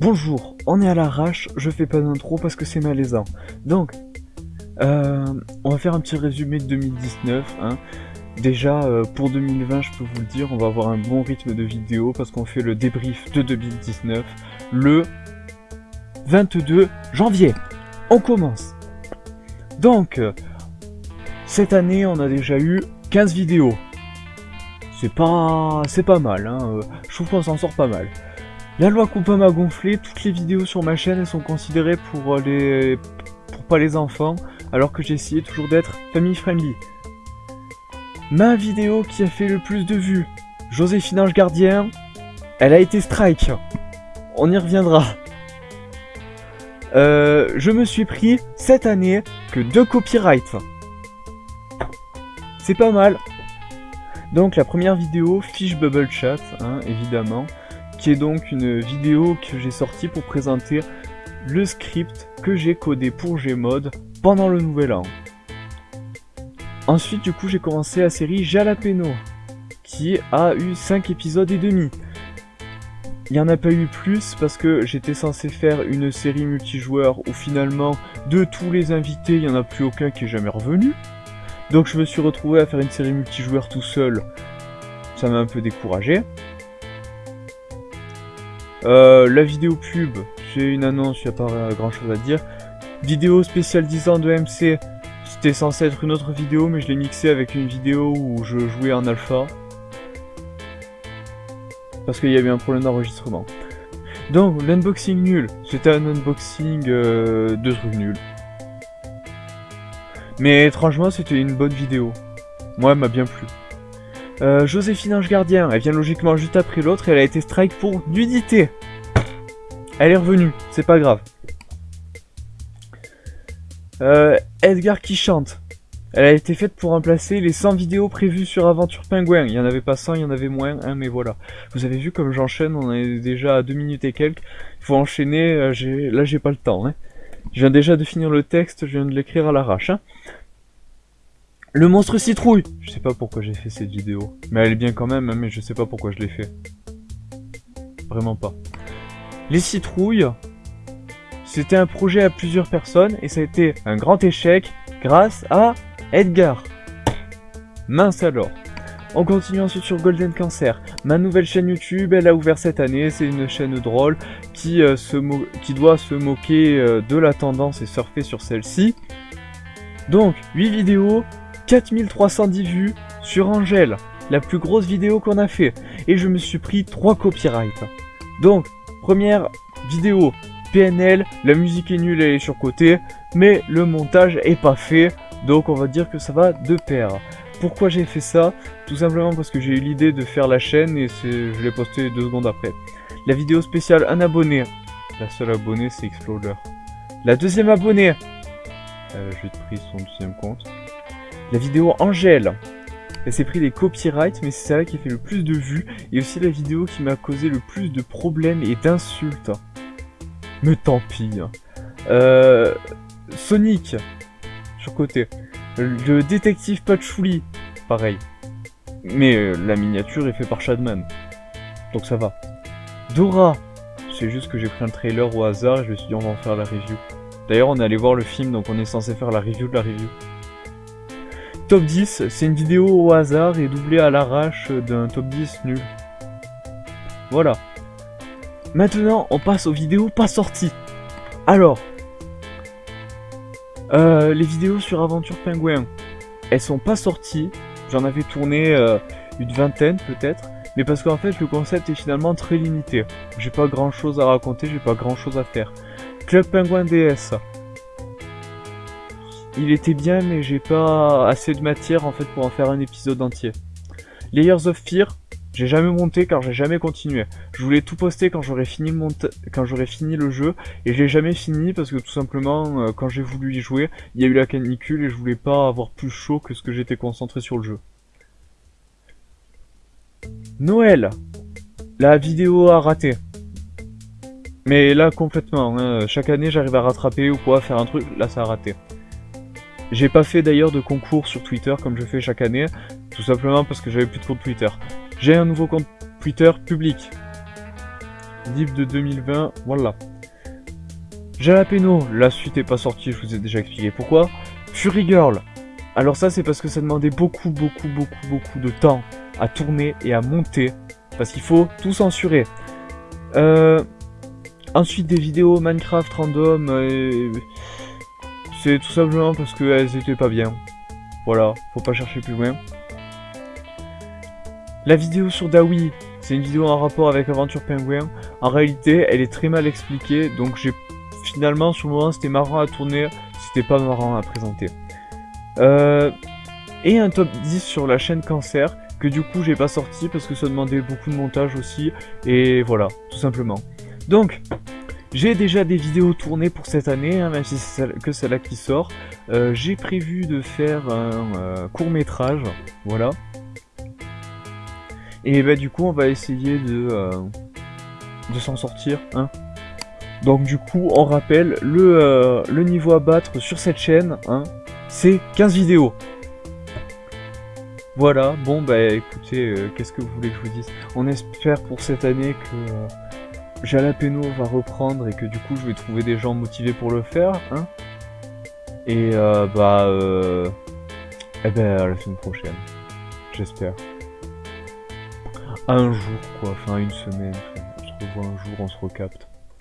Bonjour, on est à l'arrache, je fais pas d'intro parce que c'est malaisant. Donc, euh, on va faire un petit résumé de 2019. Hein. Déjà, euh, pour 2020, je peux vous le dire, on va avoir un bon rythme de vidéo parce qu'on fait le débrief de 2019 le 22 janvier. On commence. Donc, euh, cette année, on a déjà eu 15 vidéos. C'est pas, c'est pas mal, hein. Je trouve qu'on s'en sort pas mal. La loi Coupa m'a gonflé, toutes les vidéos sur ma chaîne sont considérées pour les pour pas les enfants, alors que j'ai essayé toujours d'être family friendly. Ma vidéo qui a fait le plus de vues, Joséphine Ange Gardien, elle a été strike. On y reviendra. Euh, je me suis pris cette année que deux copyrights. C'est pas mal. Donc la première vidéo, Fish Bubble Chat, hein, évidemment, qui est donc une vidéo que j'ai sortie pour présenter le script que j'ai codé pour Gmod pendant le nouvel an. Ensuite, du coup, j'ai commencé la série Jalapeno, qui a eu 5 épisodes et demi. Il n'y en a pas eu plus parce que j'étais censé faire une série multijoueur où finalement, de tous les invités, il n'y en a plus aucun qui est jamais revenu. Donc je me suis retrouvé à faire une série multijoueur tout seul. Ça m'a un peu découragé. Euh, la vidéo pub, j'ai une annonce, il n'y a pas grand chose à dire. Vidéo spéciale 10 ans de MC, c'était censé être une autre vidéo, mais je l'ai mixé avec une vidéo où je jouais en alpha. Parce qu'il y a eu un problème d'enregistrement. Donc, l'unboxing nul. C'était un unboxing euh, de trucs nuls. Mais étrangement, c'était une bonne vidéo. Moi, elle m'a bien plu. Euh, Joséphine Ange Gardien, elle vient logiquement juste après l'autre et elle a été strike pour nudité. Elle est revenue, c'est pas grave. Euh, Edgar qui chante. Elle a été faite pour remplacer les 100 vidéos prévues sur Aventure Pingouin. Il y en avait pas 100, il y en avait moins, hein, mais voilà. Vous avez vu comme j'enchaîne, on est déjà à 2 minutes et quelques. Il faut enchaîner, euh, là j'ai pas le temps. Hein. Je viens déjà de finir le texte, je viens de l'écrire à l'arrache. Hein. Le monstre citrouille Je sais pas pourquoi j'ai fait cette vidéo. Mais elle est bien quand même, hein, mais je sais pas pourquoi je l'ai fait. Vraiment pas. Les citrouilles, c'était un projet à plusieurs personnes et ça a été un grand échec grâce à Edgar. Mince alors. On continue ensuite sur Golden Cancer. Ma nouvelle chaîne YouTube, elle a ouvert cette année. C'est une chaîne drôle qui, euh, se qui doit se moquer euh, de la tendance et surfer sur celle-ci. Donc, 8 vidéos, 4310 vues sur Angèle, la plus grosse vidéo qu'on a fait. Et je me suis pris 3 copyrights. Donc, première vidéo, PNL, la musique est nulle, elle est surcotée, mais le montage est pas fait, donc on va dire que ça va de pair. Pourquoi j'ai fait ça? Tout simplement parce que j'ai eu l'idée de faire la chaîne et je l'ai posté deux secondes après. La vidéo spéciale, un abonné. La seule abonnée, c'est Exploder. La deuxième abonnée, euh, j'ai pris son deuxième compte. La vidéo Angèle. Elle s'est pris des copyrights, mais c'est celle qui a fait le plus de vues, et aussi la vidéo qui m'a causé le plus de problèmes et d'insultes. Mais tant pis. Euh, Sonic, sur côté. Le détective Patchouli, pareil. Mais euh, la miniature est faite par Shadman. Donc ça va. Dora, c'est juste que j'ai pris un trailer au hasard et je me suis dit on va en faire la review. D'ailleurs on est allé voir le film donc on est censé faire la review de la review. Top 10, c'est une vidéo au hasard et doublée à l'arrache d'un top 10 nul. Voilà. Maintenant, on passe aux vidéos pas sorties. Alors, euh, les vidéos sur Aventure Pingouin, elles sont pas sorties. J'en avais tourné euh, une vingtaine peut-être. Mais parce qu'en fait, le concept est finalement très limité. J'ai pas grand chose à raconter, j'ai pas grand chose à faire. Club Penguin DS. Il était bien, mais j'ai pas assez de matière en fait pour en faire un épisode entier. Layers of Fear, j'ai jamais monté car j'ai jamais continué. Je voulais tout poster quand j'aurais fini, quand fini le jeu et je l'ai jamais fini parce que tout simplement euh, quand j'ai voulu y jouer, il y a eu la canicule et je voulais pas avoir plus chaud que ce que j'étais concentré sur le jeu. Noël La vidéo a raté. Mais là complètement, hein. chaque année j'arrive à rattraper ou quoi, faire un truc, là ça a raté. J'ai pas fait d'ailleurs de concours sur Twitter comme je fais chaque année, tout simplement parce que j'avais plus de compte Twitter. J'ai un nouveau compte Twitter public. Livre de 2020, voilà. Jalapeno, la suite est pas sortie, je vous ai déjà expliqué pourquoi. Fury Girl, alors ça c'est parce que ça demandait beaucoup, beaucoup, beaucoup, beaucoup de temps à tourner et à monter. Parce qu'il faut tout censurer. Euh, ensuite des vidéos Minecraft random, et... c'est tout simplement parce qu'elles étaient pas bien. Voilà, faut pas chercher plus loin. La vidéo sur Dawi, c'est une vidéo en rapport avec Aventure Penguin. En réalité, elle est très mal expliquée, donc j'ai finalement sur le moment c'était marrant à tourner, c'était pas marrant à présenter. Euh, et un top 10 sur la chaîne Cancer, que du coup j'ai pas sorti parce que ça demandait beaucoup de montage aussi, et voilà, tout simplement. Donc, j'ai déjà des vidéos tournées pour cette année, hein, même si c'est que celle-là qui sort. Euh, j'ai prévu de faire un euh, court métrage, voilà. Et bah du coup on va essayer de, de s'en sortir, hein. Donc du coup on rappelle, le, le niveau à battre sur cette chaîne, hein, c'est 15 vidéos. Voilà, bon bah écoutez, euh, qu'est-ce que vous voulez que je vous dise? On espère pour cette année que euh, Jalapeno va reprendre et que du coup je vais trouver des gens motivés pour le faire, hein Et euh, bah euh, eh ben à la semaine prochaine, j'espère. Un jour quoi, enfin une semaine, on se revoit un jour, on se recapte.